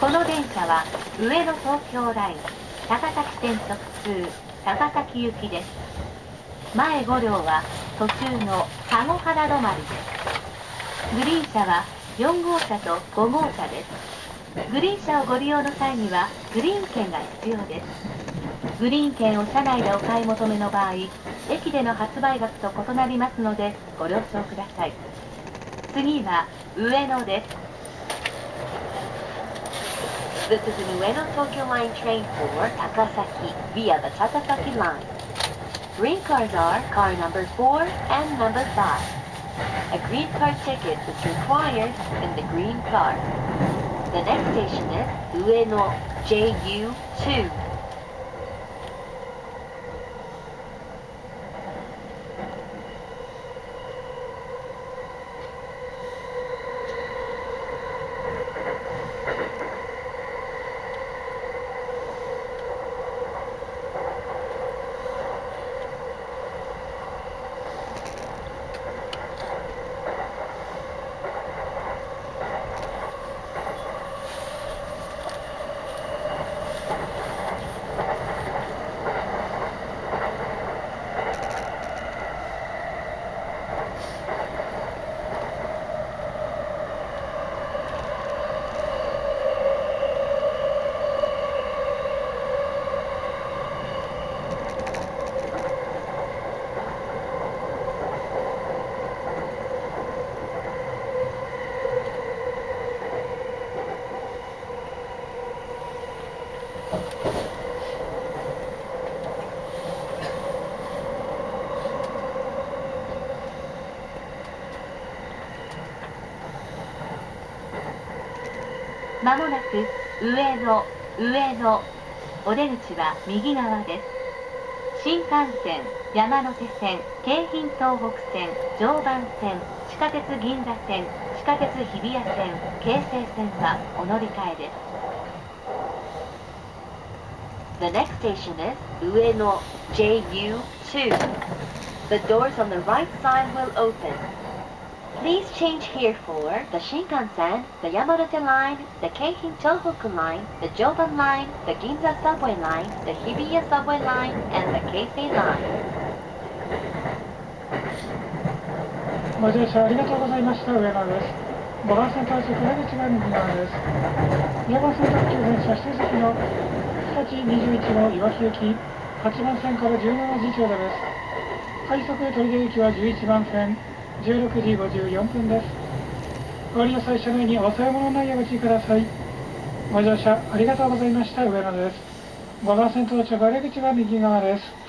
この電車は上野東京ライン高崎線特通高崎行きです。前5両は途中の籠原止まりです。グリーン車は4号車と5号車です。グリーン車をご利用の際にはグリーン券が必要です。グリーン券を車内でお買い求めの場合駅での発売額と異なりますのでご了承ください次は上野です This is an Ueno Tokyo Line train for Takasaki via the Takasaki line. Green cars are car number 4 and number 5. A green car ticket is required in the green car. The next station is Ueno JU2. まもなく上野上野お出口は右側です新幹線山手線京浜東北線常磐線地下鉄銀座線地下鉄日比谷線京成線はお乗り換えです The next station is Ueno JU2. The doors on the right side will open. Please change here for the Shinkansen, the Yamanote line, the Keihin Tohoku line, the Joban line, the Ginza subway line, the Hibiya subway line, and the Keisei line. ご乗車ありがとうございました上野です5番線到着出口が右側です4番線特急電車指定席の日立21号岩木行き8番線から17時ちょうどです快速取り出行きは11番線16時54分です。ご利用最初のにお買い物のないお聞きください。ご乗車ありがとうございました。上野です。5番線到着出口が右側です。